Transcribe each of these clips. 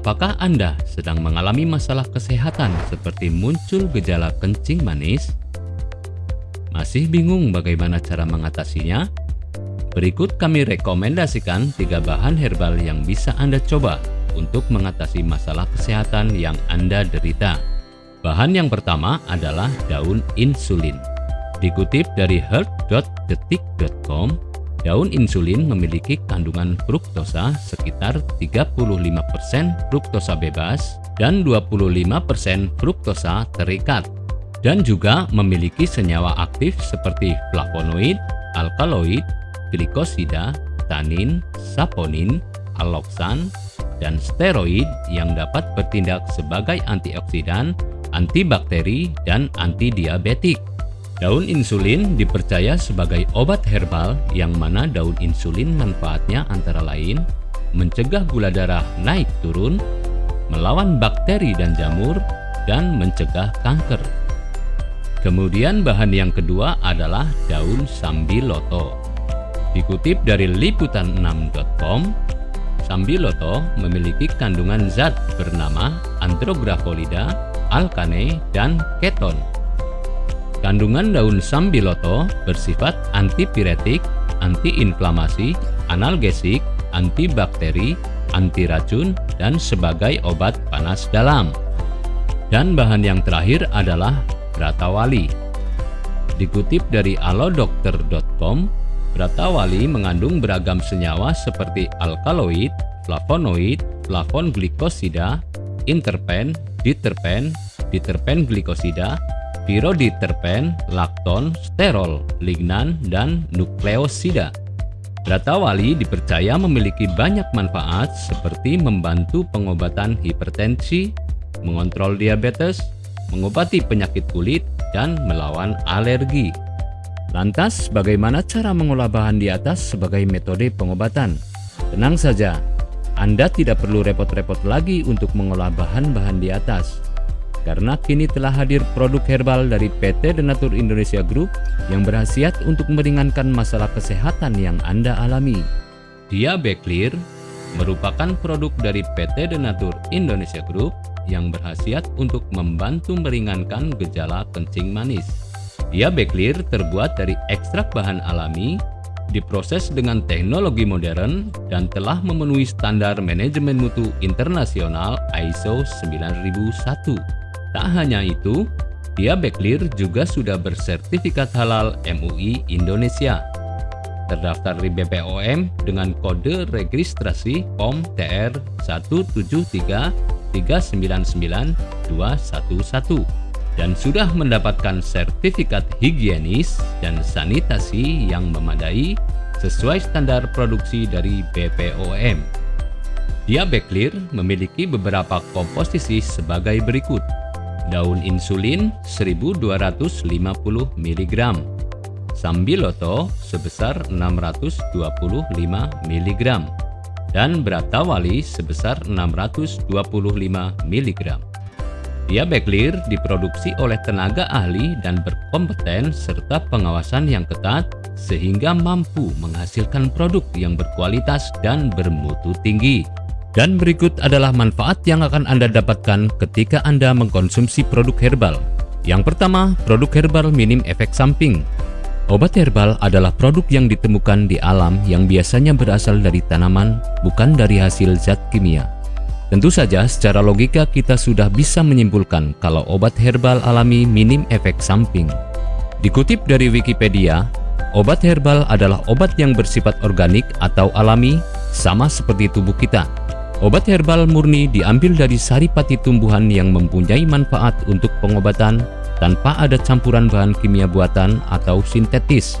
Apakah Anda sedang mengalami masalah kesehatan seperti muncul gejala kencing manis? Masih bingung bagaimana cara mengatasinya? Berikut kami rekomendasikan tiga bahan herbal yang bisa Anda coba untuk mengatasi masalah kesehatan yang Anda derita. Bahan yang pertama adalah daun insulin. Dikutip dari health.detik.com, Daun insulin memiliki kandungan fruktosa sekitar 35% fruktosa bebas dan 25% fruktosa terikat dan juga memiliki senyawa aktif seperti flavonoid, alkaloid, glikosida, tanin, saponin, aloksan, dan steroid yang dapat bertindak sebagai antioksidan, antibakteri, dan antidiabetik. Daun insulin dipercaya sebagai obat herbal yang mana daun insulin manfaatnya antara lain mencegah gula darah naik turun, melawan bakteri dan jamur, dan mencegah kanker. Kemudian bahan yang kedua adalah daun sambiloto. Dikutip dari liputan6.com, sambiloto memiliki kandungan zat bernama andrografolida, alkane, dan keton Kandungan daun sambiloto bersifat antipiretik, antiinflamasi, analgesik, antibakteri, anti racun, dan sebagai obat panas dalam. Dan bahan yang terakhir adalah Bratawali. Dikutip dari alodokter.com, Bratawali mengandung beragam senyawa seperti alkaloid, flavonoid, flavon glikosida, interpen, diterpen, diterpen glikosida, piroditerpen, lakton, sterol, lignan, dan nukleosida. Ratawali dipercaya memiliki banyak manfaat seperti membantu pengobatan hipertensi, mengontrol diabetes, mengobati penyakit kulit, dan melawan alergi. Lantas, bagaimana cara mengolah bahan di atas sebagai metode pengobatan? Tenang saja, Anda tidak perlu repot-repot lagi untuk mengolah bahan-bahan di atas karena kini telah hadir produk herbal dari PT Denatur Indonesia Group yang berhasiat untuk meringankan masalah kesehatan yang Anda alami. Diabeclear merupakan produk dari PT Denatur Indonesia Group yang berhasiat untuk membantu meringankan gejala kencing manis. Diabeclear terbuat dari ekstrak bahan alami, diproses dengan teknologi modern, dan telah memenuhi standar manajemen mutu internasional ISO 9001. Tak hanya itu, Diabeclear juga sudah bersertifikat halal MUI Indonesia. Terdaftar di BPOM dengan kode registrasi POM TR 173399211 dan sudah mendapatkan sertifikat higienis dan sanitasi yang memadai sesuai standar produksi dari BPOM. Diabeclear memiliki beberapa komposisi sebagai berikut daun insulin 1250 mg, sambiloto sebesar 625 mg, dan bratawali sebesar 625 mg. Diabeclear diproduksi oleh tenaga ahli dan berkompeten serta pengawasan yang ketat sehingga mampu menghasilkan produk yang berkualitas dan bermutu tinggi. Dan berikut adalah manfaat yang akan Anda dapatkan ketika Anda mengkonsumsi produk herbal. Yang pertama, produk herbal minim efek samping. Obat herbal adalah produk yang ditemukan di alam yang biasanya berasal dari tanaman, bukan dari hasil zat kimia. Tentu saja secara logika kita sudah bisa menyimpulkan kalau obat herbal alami minim efek samping. Dikutip dari Wikipedia, obat herbal adalah obat yang bersifat organik atau alami sama seperti tubuh kita Obat herbal murni diambil dari saripati tumbuhan yang mempunyai manfaat untuk pengobatan tanpa ada campuran bahan kimia buatan atau sintetis.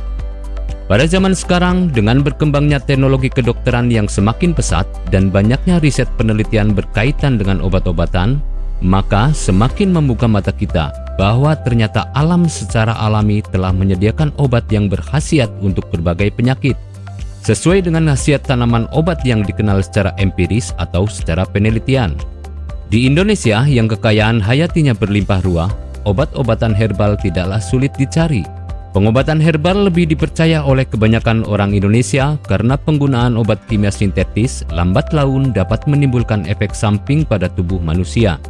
Pada zaman sekarang, dengan berkembangnya teknologi kedokteran yang semakin pesat dan banyaknya riset penelitian berkaitan dengan obat-obatan, maka semakin membuka mata kita bahwa ternyata alam secara alami telah menyediakan obat yang berkhasiat untuk berbagai penyakit sesuai dengan khasiat tanaman obat yang dikenal secara empiris atau secara penelitian. Di Indonesia yang kekayaan hayatinya berlimpah ruah, obat-obatan herbal tidaklah sulit dicari. Pengobatan herbal lebih dipercaya oleh kebanyakan orang Indonesia karena penggunaan obat kimia sintetis lambat laun dapat menimbulkan efek samping pada tubuh manusia.